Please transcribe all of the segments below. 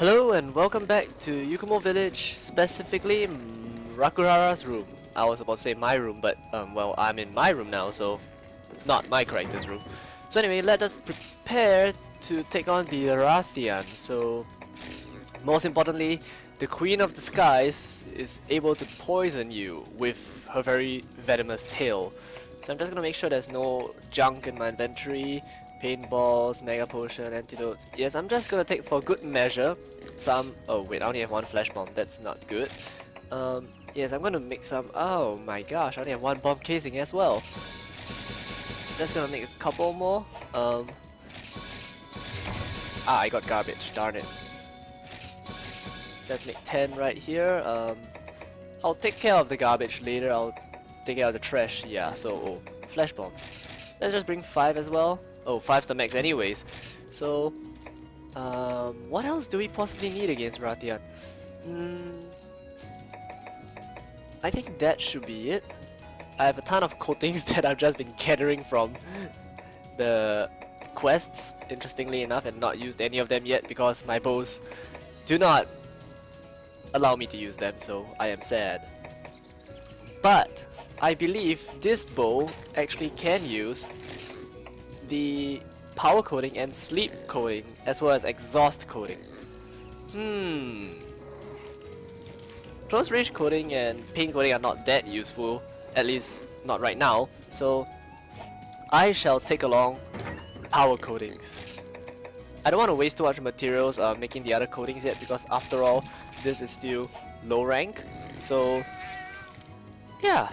Hello and welcome back to Yukumo Village, specifically Rakuhara's room. I was about to say my room, but um, well, I'm in my room now, so not my character's room. So anyway, let us prepare to take on the Rathian. So, most importantly, the Queen of the Skies is able to poison you with her very venomous tail. So I'm just gonna make sure there's no junk in my inventory, paintballs, mega potion, antidotes. Yes, I'm just gonna take for good measure some... Oh wait, I only have one flash bomb, that's not good. Um, yes, I'm gonna make some... Oh my gosh, I only have one bomb casing as well. Just gonna make a couple more. Um, ah, I got garbage, darn it. Let's make 10 right here. Um, I'll take care of the garbage later, I'll take care of the trash, yeah, so... Oh, flash bombs. Let's just bring 5 as well. Oh, 5's the max anyways. So, um, what else do we possibly need against Rathian? Mm, I think that should be it. I have a ton of coatings that I've just been gathering from the quests, interestingly enough, and not used any of them yet because my bows do not allow me to use them, so I am sad. But, I believe this bow actually can use the power coating and sleep coating as well as exhaust coating. Hmm. Close range coating and paint coating are not that useful, at least not right now, so I shall take along power coatings. I don't want to waste too much materials uh, making the other coatings yet because after all, this is still low rank, so yeah,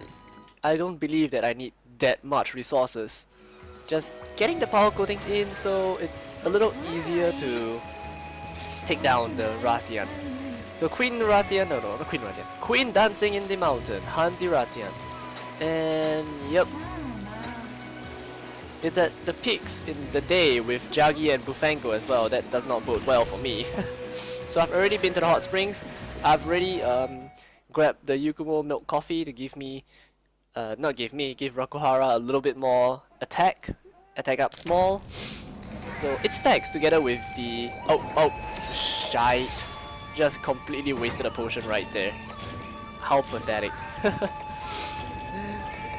I don't believe that I need that much resources just getting the power coatings in so it's a little easier to take down the Rathian. So Queen Rathian, no no, not Queen Rathian, Queen Dancing in the Mountain, hunt the Rathian. And yep, it's at the peaks in the day with Jaggi and Bulfango as well, that does not bode well for me. so I've already been to the hot springs, I've already um, grabbed the Yukumo milk coffee to give me uh, not give me, give Rakuhara a little bit more attack, attack up small. So it stacks together with the... Oh, oh, shite. Just completely wasted a potion right there. How pathetic.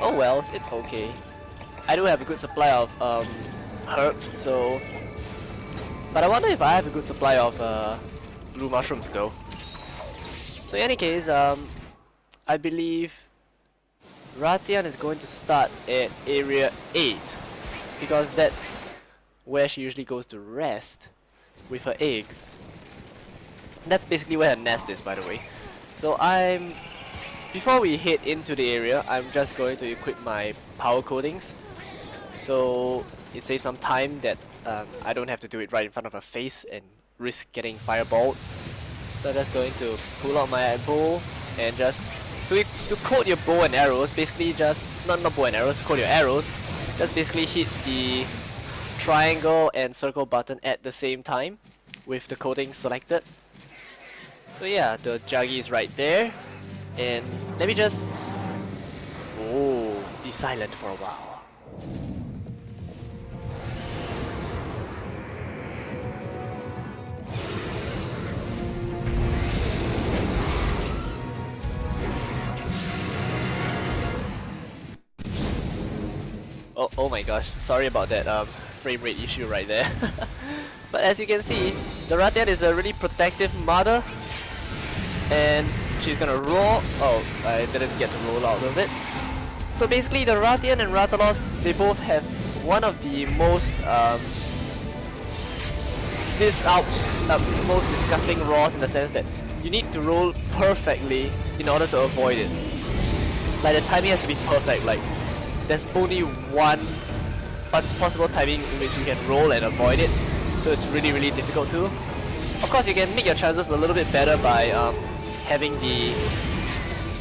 oh well, it's okay. I do have a good supply of um, herbs, so... But I wonder if I have a good supply of uh, blue mushrooms though. So in any case, um, I believe Rathian is going to start at area 8 because that's where she usually goes to rest with her eggs. That's basically where her nest is by the way. So I'm... Before we head into the area, I'm just going to equip my power coatings. So it saves some time that um, I don't have to do it right in front of her face and risk getting fireballed. So I'm just going to pull out my bow and just to, to coat your bow and arrows, basically just, not, not bow and arrows, to coat your arrows, just basically hit the triangle and circle button at the same time with the coating selected. So yeah, the Jaggi is right there. And let me just... Oh, be silent for a while. Oh, oh my gosh, sorry about that um, frame rate issue right there. but as you can see, the Rathian is a really protective mother. And she's gonna roll. Oh, I didn't get to roll out of it. So basically the Rathian and Rathalos, they both have one of the most um, this out uh, most disgusting rolls in the sense that you need to roll perfectly in order to avoid it. Like the timing has to be perfect, like there's only one possible timing in which you can roll and avoid it, so it's really really difficult to. Of course you can make your chances a little bit better by um, having the,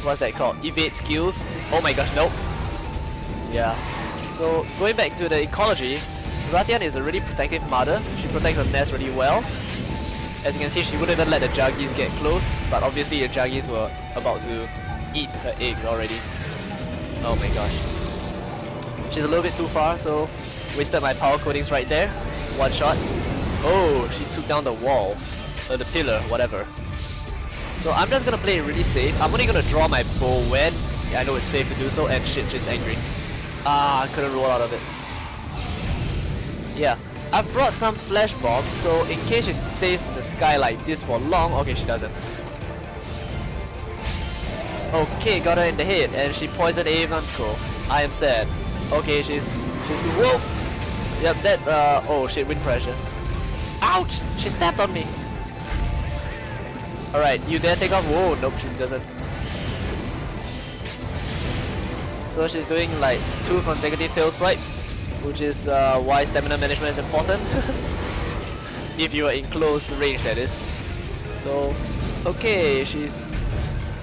what's that called, evade skills. Oh my gosh, nope. Yeah. So going back to the ecology, Rathian is a really protective mother, she protects her nest really well. As you can see, she wouldn't even let the Jaggis get close, but obviously the Jaggis were about to eat her eggs already. Oh my gosh. She's a little bit too far, so wasted my power coatings right there. One shot. Oh, she took down the wall. uh, the pillar, whatever. So I'm just gonna play it really safe. I'm only gonna draw my bow when I know it's safe to do so, and shit, she's angry. Ah, I couldn't roll out of it. Yeah, I've brought some flash bombs, so in case she stays in the sky like this for long, okay, she doesn't. Okay, got her in the head, and she poisoned Avon Cool. I am sad. Okay, she's she's whoa. Yep, that's uh oh shit, wind pressure. Ouch! She stepped on me. Alright, you dare take off? Whoa, nope, she doesn't. So she's doing like two consecutive tail swipes, which is uh, why stamina management is important. if you are in close range, that is. So, okay, she's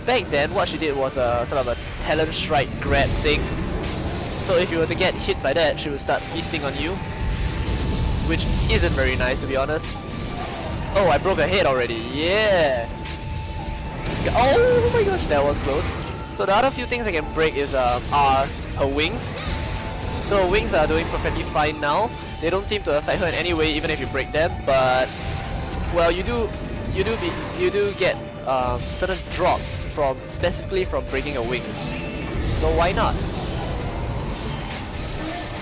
back then what she did was a sort of a talent strike grab thing. So if you were to get hit by that, she would start feasting on you. Which isn't very nice to be honest. Oh, I broke her head already. Yeah. Oh my gosh, that was close. So the other few things I can break is um, are her wings. So her wings are doing perfectly fine now. They don't seem to affect her in any way, even if you break them. But well, you do, you do be, you do get um, certain drops from specifically from breaking her wings. So why not?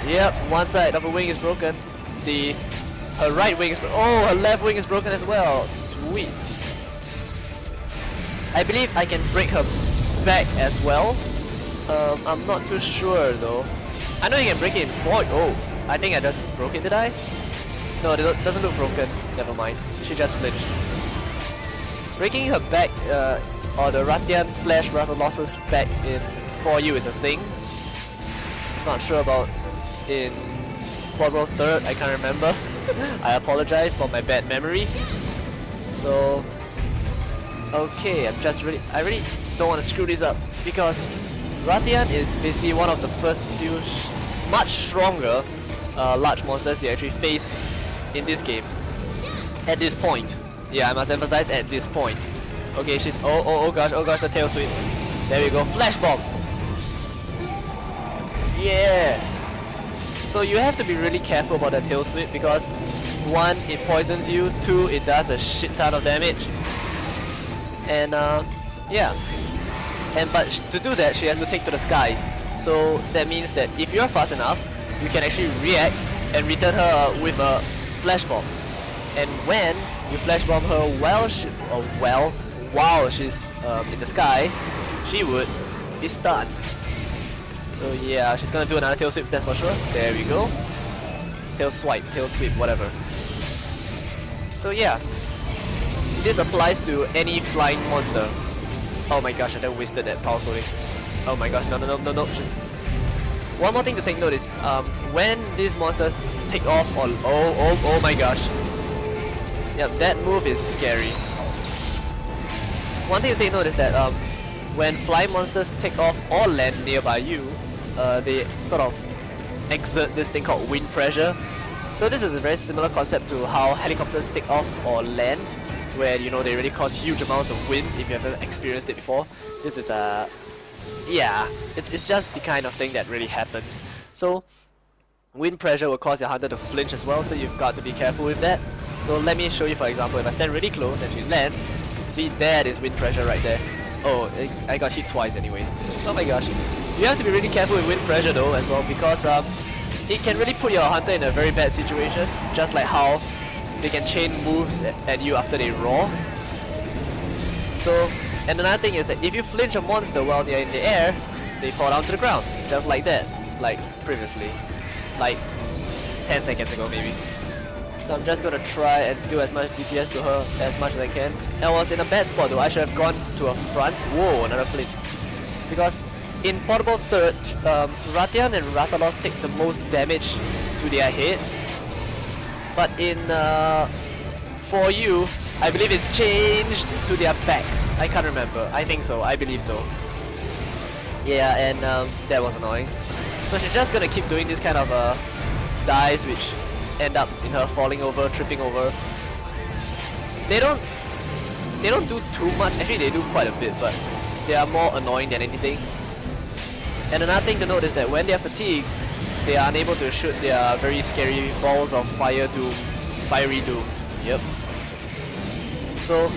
Yep, one side of her wing is broken. The her right wing is broken. Oh, her left wing is broken as well. Sweet. I believe I can break her back as well. Um, I'm not too sure though. I know you can break it in four. Oh, I think I just broke it. Did I? No, it doesn't look broken. Never mind. She just flinched. Breaking her back, uh, or the Rathian slash Rathalos's back in 4U is a thing. Not sure about in Portable 3rd, I can't remember. I apologize for my bad memory. So, okay, I'm just really, I really don't want to screw this up because Rathian is basically one of the first few much stronger uh, large monsters you actually face in this game at this point. Yeah, I must emphasize at this point. Okay, she's oh oh oh gosh, oh gosh, the tail sweep. There we go, flash bomb. Yeah. So you have to be really careful about that tail sweep because one, it poisons you. Two, it does a shit ton of damage. And uh, yeah. And but to do that, she has to take to the skies. So that means that if you're fast enough, you can actually react and return her with a flash bomb. And when you flash bomb her while she, or well, while she's um, in the sky, she would be stunned. So yeah, she's gonna do another tail sweep, that's for sure. There we go. Tail swipe, tail sweep, whatever. So yeah, this applies to any flying monster. Oh my gosh, I then wasted that power coating. Oh my gosh, no, no, no, no, no, just... One more thing to take note is, um, when these monsters take off or... Oh, oh, oh my gosh. Yep, that move is scary. One thing to take note is that um, when flying monsters take off or land nearby you, uh, they sort of exert this thing called wind pressure. So this is a very similar concept to how helicopters take off or land, where you know they really cause huge amounts of wind if you haven't experienced it before. This is a... yeah, it's, it's just the kind of thing that really happens. So wind pressure will cause your hunter to flinch as well, so you've got to be careful with that. So let me show you for example, if I stand really close and she lands, see that is wind pressure right there. Oh, I got hit twice anyways. Oh my gosh. You have to be really careful with wind pressure though as well because um, it can really put your hunter in a very bad situation, just like how they can chain moves at you after they roar. So, and another thing is that if you flinch a monster while they're in the air, they fall down to the ground, just like that, like previously, like 10 seconds ago maybe. So I'm just gonna try and do as much DPS to her as much as I can. I was in a bad spot though, I should have gone to a front. Whoa, another flinch. Because in Portable 3rd, um, Rathian and Rathalos take the most damage to their heads. But in uh, 4U, I believe it's changed to their backs. I can't remember. I think so. I believe so. Yeah, and um, that was annoying. So she's just gonna keep doing this kind of uh, dives which end up in her falling over, tripping over. They don't they don't do too much. Actually, they do quite a bit, but they are more annoying than anything. And another thing to note is that when they are fatigued, they are unable to shoot their very scary balls of fire doom, fiery doom. Yep. So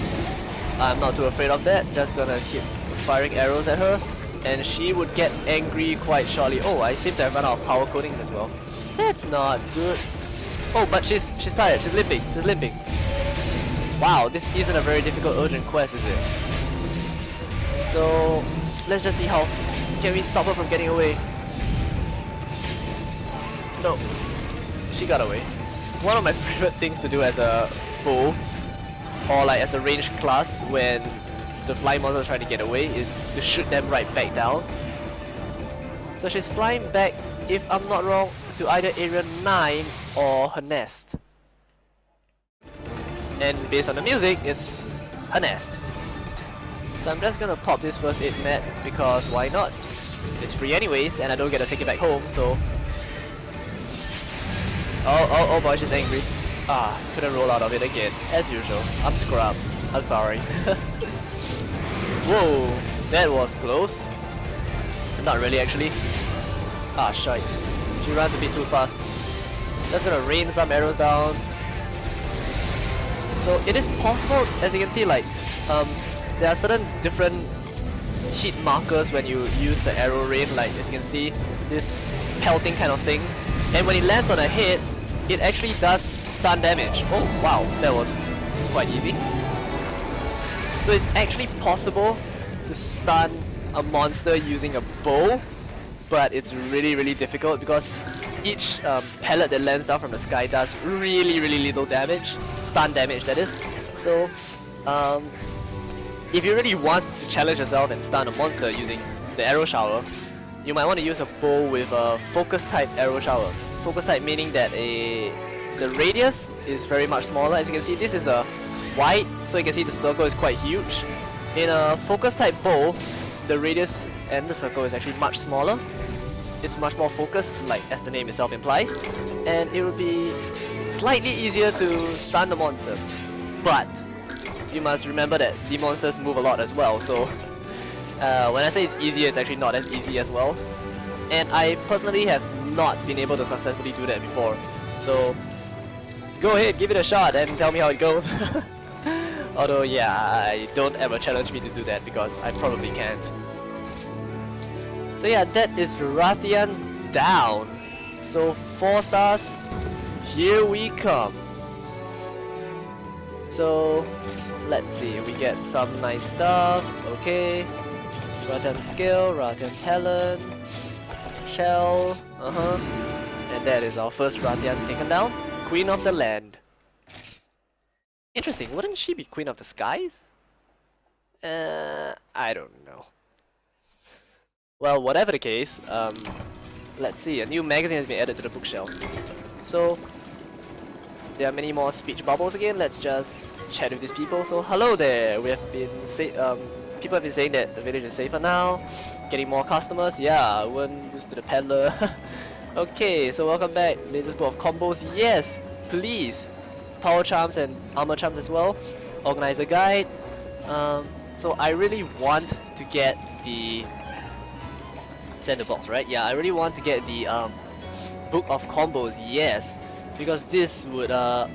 I'm not too afraid of that, just gonna keep firing arrows at her and she would get angry quite shortly. Oh, I seem to have run out of power coatings as well. That's not good. Oh, but she's she's tired, she's limping, she's limping. Wow, this isn't a very difficult urgent quest, is it? So, let's just see how... Can we stop her from getting away? No. She got away. One of my favorite things to do as a bow, or like as a ranged class when the flying monsters trying to get away, is to shoot them right back down. So she's flying back, if I'm not wrong, to either area 9 or her nest. And based on the music, it's her nest. So I'm just gonna pop this first aid mat because why not? It's free anyways and I don't get to take it back home so Oh, oh, oh boy, she's angry. Ah, couldn't roll out of it again. As usual. I'm scrub. I'm sorry. Whoa, that was close. Not really actually. Ah, shite. She runs a bit too fast. Just gonna rain some arrows down. So it is possible, as you can see, like, um, there are certain different hit markers when you use the arrow rain, like as you can see, this pelting kind of thing. And when it lands on a head, it actually does stun damage. Oh wow, that was quite easy. So it's actually possible to stun a monster using a bow, but it's really really difficult because each um, pellet that lands down from the sky does really really little damage, stun damage that is. So um, if you really want to challenge yourself and stun a monster using the arrow shower, you might want to use a bow with a focus type arrow shower focus type meaning that a the radius is very much smaller. As you can see, this is a wide, so you can see the circle is quite huge. In a focus type bow, the radius and the circle is actually much smaller. It's much more focused, like as the name itself implies, and it will be slightly easier to stun the monster. But you must remember that the monsters move a lot as well, so uh, when I say it's easier, it's actually not as easy as well. And I personally have not been able to successfully do that before. So go ahead, give it a shot and tell me how it goes. Although yeah, I don't ever challenge me to do that because I probably can't. So yeah, that is Rathian down. So 4 stars, here we come. So let's see, we get some nice stuff, okay. Rathian skill, Rathian talent, shell, uh-huh. And that is our first Rathian taken down. Queen of the land. Interesting, wouldn't she be Queen of the skies? Uh, I don't know. Well, whatever the case, um, let's see, a new magazine has been added to the bookshelf. So, there are many more speech bubbles again, let's just chat with these people. So, hello there, we have been say um, people have been saying that the village is safer now, getting more customers. Yeah, one boost to the peddler. okay, so welcome back. Latest book of combos. Yes, please. Power charms and armor charms as well. Organizer guide. Um, so I really want to get the center box, right? Yeah, I really want to get the um, book of combos. Yes, because this would uh,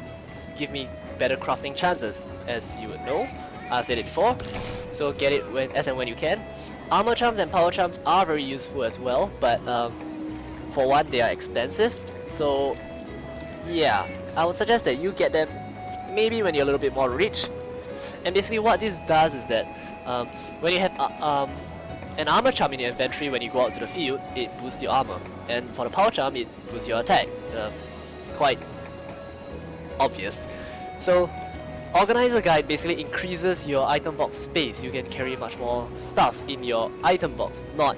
give me better crafting chances, as you would know. I've said it before, so get it when as and when you can. Armor charms and power charms are very useful as well, but um, for one, they are expensive, so yeah, I would suggest that you get them maybe when you're a little bit more rich. And basically what this does is that um, when you have uh, um, an armor charm in your inventory when you go out to the field, it boosts your armor. And for the power charm, it boosts your attack. Uh, quite obvious. So Organizer Guide basically increases your item box space. You can carry much more stuff in your item box, not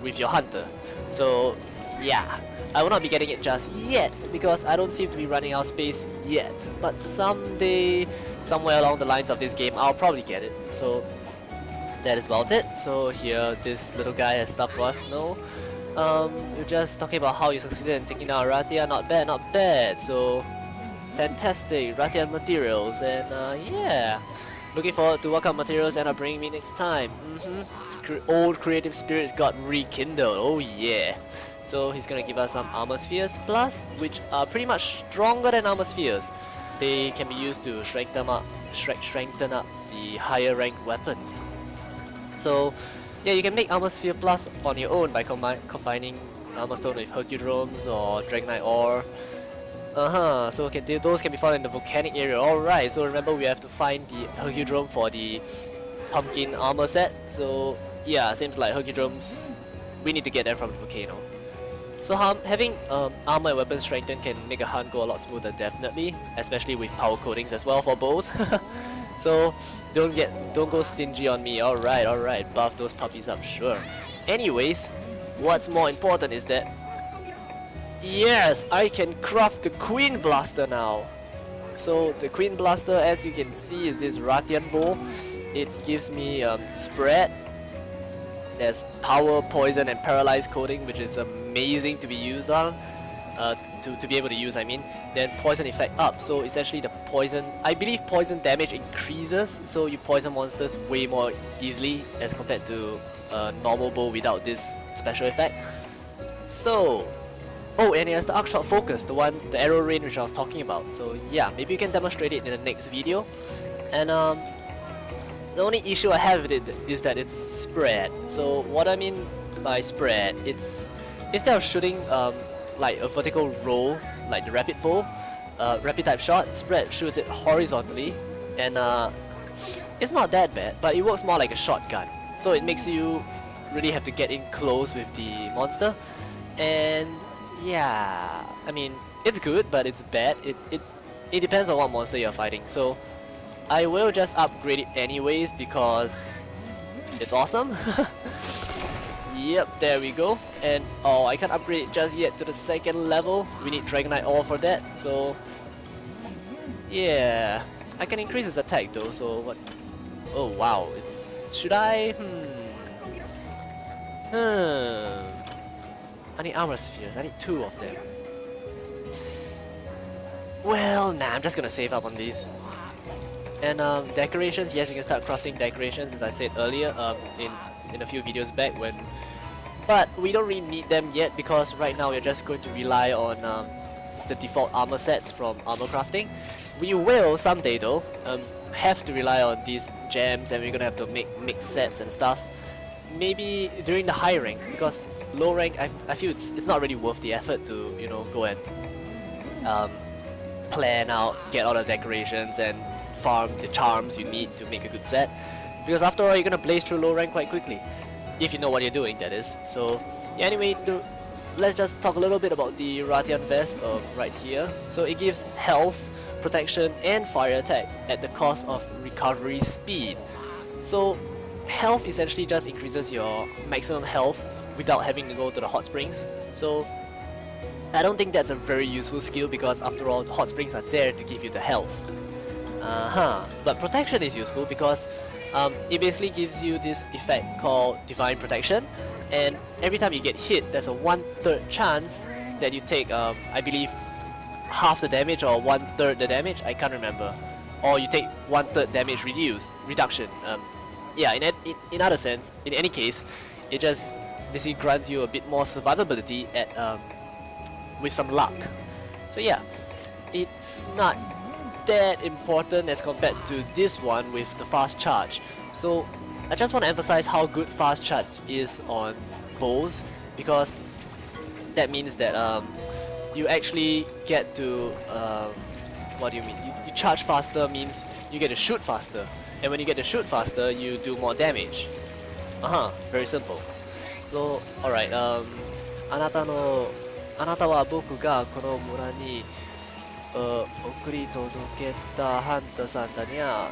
with your hunter. So yeah, I will not be getting it just yet because I don't seem to be running out of space yet. But someday, somewhere along the lines of this game, I'll probably get it. So that is about it. So here, this little guy has stuff for us to know. Um, we're just talking about how you succeeded in taking down Arathia. Not bad, not bad. So fantastic Rathian materials and uh, yeah looking forward to what kind of materials up bringing me next time mm -hmm. old creative spirit got rekindled oh yeah so he's gonna give us some armor spheres plus which are pretty much stronger than armor spheres they can be used to strengthen up strengthen up the higher ranked weapons. So yeah, you can make Armor Sphere Plus on your own by combi combining Armor Stone with Hercudromes or Dragonite Ore. Uh-huh, so can, those can be found in the volcanic area. Alright, so remember we have to find the Hercudrome for the pumpkin armor set. So yeah, seems like Hercudromes, we need to get them from the volcano. So um, having um, armor and weapon strengthen can make a hunt go a lot smoother definitely, especially with power coatings as well for bows. so don't get don't go stingy on me. Alright, alright, buff those puppies up, sure. Anyways, what's more important is that Yes, I can craft the Queen Blaster now. So the Queen Blaster as you can see is this Rathian bow. It gives me um, spread. There's power, poison and paralyzed coating which is amazing to be used on. Uh, to, to be able to use I mean. Then poison effect up. So essentially the poison, I believe poison damage increases so you poison monsters way more easily as compared to a normal bow without this special effect. So Oh, and it has the arc shot focus, the one, the arrow rain which I was talking about. So yeah, maybe you can demonstrate it in the next video. And um, the only issue I have with it is that it's spread. So what I mean by spread, it's instead of shooting um, like a vertical roll, like the rapid bow, uh, rapid type shot, spread shoots it horizontally, and uh, it's not that bad, but it works more like a shotgun. So it makes you really have to get in close with the monster, and yeah, I mean, it's good, but it's bad. It, it, it depends on what monster you're fighting. So I will just upgrade it anyways because it's awesome. yep, there we go. And oh, I can't upgrade just yet to the second level. We need Dragonite Ore for that. So yeah, I can increase his attack though. So what? Oh wow, it's should I? Hmm. Hmm. I need armor spheres. I need two of them. Well, nah, I'm just gonna save up on these. And um, decorations, yes, you can start crafting decorations as I said earlier um, in, in a few videos back when... But we don't really need them yet because right now we're just going to rely on um, the default armor sets from armor crafting. We will someday though um, have to rely on these gems and we're gonna have to make mix sets and stuff. Maybe during the high rank because low rank, I, I feel it's, it's not really worth the effort to, you know, go and um, plan out, get all the decorations and farm the charms you need to make a good set. Because after all, you're gonna blaze through low rank quite quickly. If you know what you're doing, that is. So, yeah, anyway, to, let's just talk a little bit about the Rathian Vest uh, right here. So it gives health, protection, and fire attack at the cost of recovery speed. So health essentially just increases your maximum health without having to go to the hot springs. So I don't think that's a very useful skill because after all hot springs are there to give you the health. Uh-huh. But protection is useful because um, it basically gives you this effect called divine protection and every time you get hit there's a one-third chance that you take um, I believe half the damage or one-third the damage, I can't remember. Or you take one-third damage reduced, reduction. Um, yeah, in, in, in other sense, in any case, it just basically grants you a bit more survivability at um, with some luck. So yeah, it's not that important as compared to this one with the fast charge. So I just want to emphasize how good fast charge is on bows because that means that um, you actually get to um, what do you mean? You, you charge faster means you get to shoot faster and when you get to shoot faster you do more damage. Uh-huh, very simple. So, alright, um, あなたの、あなたは僕がこの村に、 uh, 送り届けたハンタさんだにゃ、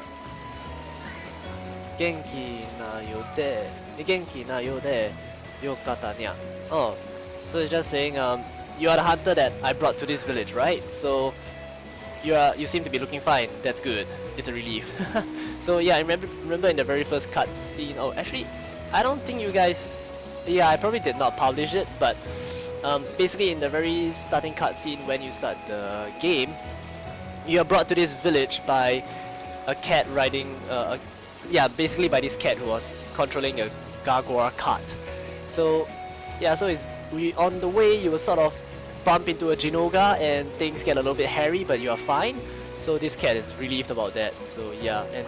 元気なようで、元気なようで、よかったにゃ。Oh, so it's just saying, um, you are the hunter that I brought to this village, right? So, you are you seem to be looking fine. That's good. It's a relief. so yeah, I remember remember in the very first cutscene. Oh, actually, I don't think you guys yeah, I probably did not publish it, but um, basically in the very starting cutscene when you start the game, you are brought to this village by a cat riding, uh, a, yeah, basically by this cat who was controlling a Gargwa cart. So, yeah, so it's we on the way you will sort of bump into a Jinoga and things get a little bit hairy, but you are fine. So this cat is relieved about that. So yeah, and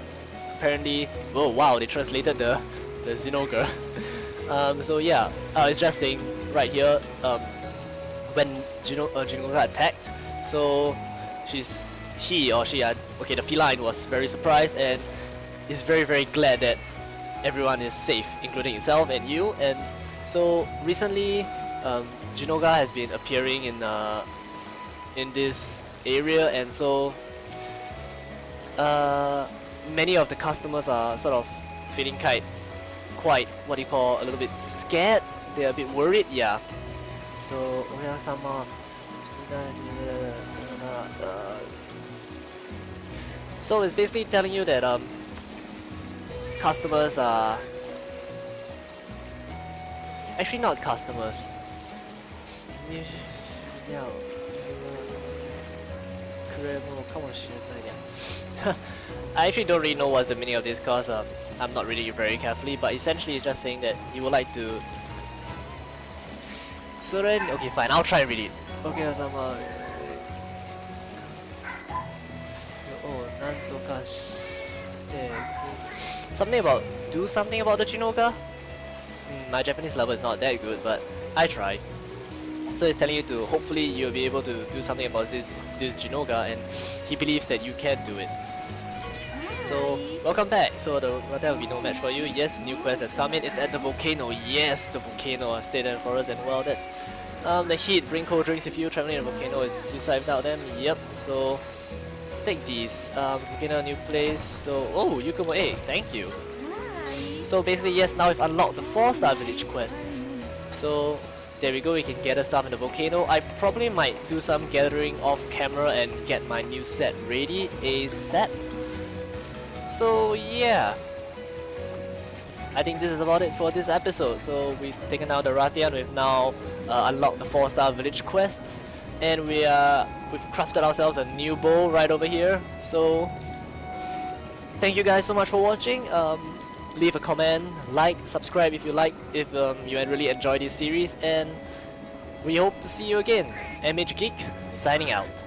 apparently, oh wow, they translated the the Zinogre. um, so yeah, uh, it's just saying right here um, when Gino uh, Zinogre attacked. So she's he or she uh, okay the feline was very surprised and is very very glad that everyone is safe, including itself and you. And so recently, um, Jinoga has been appearing in uh, in this area, and so uh, many of the customers are sort of feeling quite, quite what do you call a little bit scared. They're a bit worried, yeah. So Oya sama. So it's basically telling you that um, customers are actually not customers. I actually don't really know what's the meaning of this because um, I'm not reading it very carefully, but essentially it's just saying that you would like to. Surrender. Okay, fine. I'll try and read it. Okay, Osama. Something about do something about the Chinoka? Hmm, my Japanese level is not that good, but I try. So he's telling you to hopefully you'll be able to do something about this this and he believes that you can do it. So welcome back. So the well, there will be no match for you. Yes, new quest has come in. It's at the volcano. Yes, the volcano. Stay there for us and well that's um the heat. Bring cold drinks if you traveling in the volcano is suicide without them. Yep. So take these. Um, volcano new place. So oh Yukumo A. Thank you. So basically yes, now we've unlocked the 4 star village quests. So there we go, we can gather stuff in the volcano. I probably might do some gathering off camera and get my new set ready ASAP. So yeah. I think this is about it for this episode. So we've taken out the Rathian, we've now uh, unlocked the 4 star village quests and we are we've crafted ourselves a new bow right over here. So thank you guys so much for watching. Um, leave a comment, like, subscribe if you like, if um, you really enjoy this series, and we hope to see you again. MH Geek, signing out.